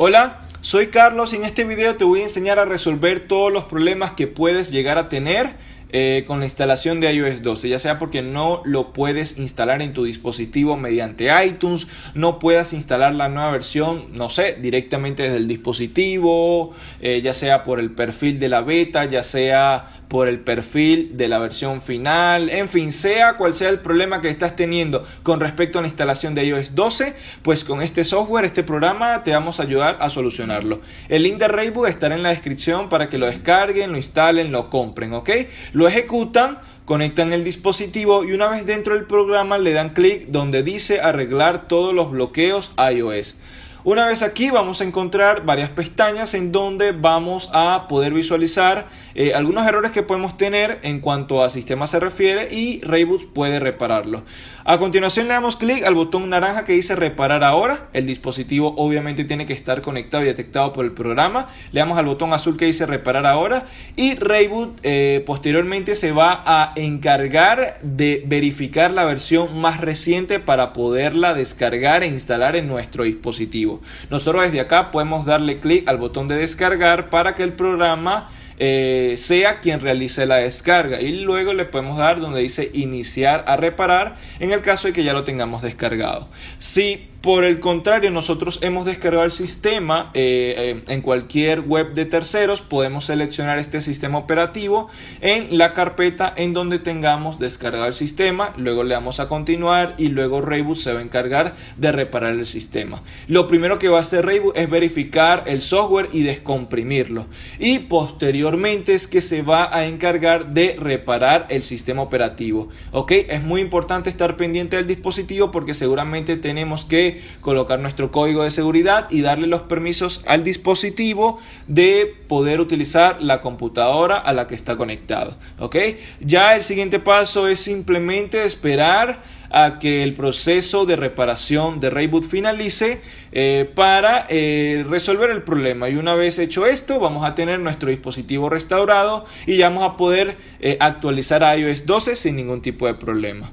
Hola, soy Carlos y en este video te voy a enseñar a resolver todos los problemas que puedes llegar a tener eh, con la instalación de iOS 12, ya sea porque no lo puedes instalar en tu dispositivo mediante iTunes, no puedas instalar la nueva versión, no sé, directamente desde el dispositivo, eh, ya sea por el perfil de la beta, ya sea por el perfil de la versión final, en fin, sea cual sea el problema que estás teniendo con respecto a la instalación de iOS 12, pues con este software, este programa, te vamos a ayudar a solucionarlo. El link de Raybook estará en la descripción para que lo descarguen, lo instalen, lo compren, ¿ok? lo ejecutan, conectan el dispositivo y una vez dentro del programa le dan clic donde dice arreglar todos los bloqueos iOS. Una vez aquí vamos a encontrar varias pestañas en donde vamos a poder visualizar eh, algunos errores que podemos tener en cuanto a sistema se refiere y Rayboot puede repararlo. A continuación le damos clic al botón naranja que dice reparar ahora. El dispositivo obviamente tiene que estar conectado y detectado por el programa. Le damos al botón azul que dice reparar ahora y Rayboot eh, posteriormente se va a encargar de verificar la versión más reciente para poderla descargar e instalar en nuestro dispositivo. Nosotros desde acá podemos darle clic al botón de descargar para que el programa eh, sea quien realice la descarga y luego le podemos dar donde dice iniciar a reparar en el caso de que ya lo tengamos descargado. Por el contrario, nosotros hemos descargado el sistema eh, eh, en cualquier web de terceros. Podemos seleccionar este sistema operativo en la carpeta en donde tengamos descargado el sistema. Luego le damos a continuar y luego Rayboot se va a encargar de reparar el sistema. Lo primero que va a hacer Rayboot es verificar el software y descomprimirlo. Y posteriormente es que se va a encargar de reparar el sistema operativo. Ok, es muy importante estar pendiente del dispositivo porque seguramente tenemos colocar nuestro código de seguridad y darle los permisos al dispositivo de poder utilizar la computadora a la que está conectado. ¿ok? Ya el siguiente paso es simplemente esperar a que el proceso de reparación de Rayboot finalice eh, para eh, resolver el problema y una vez hecho esto vamos a tener nuestro dispositivo restaurado y ya vamos a poder eh, actualizar iOS 12 sin ningún tipo de problema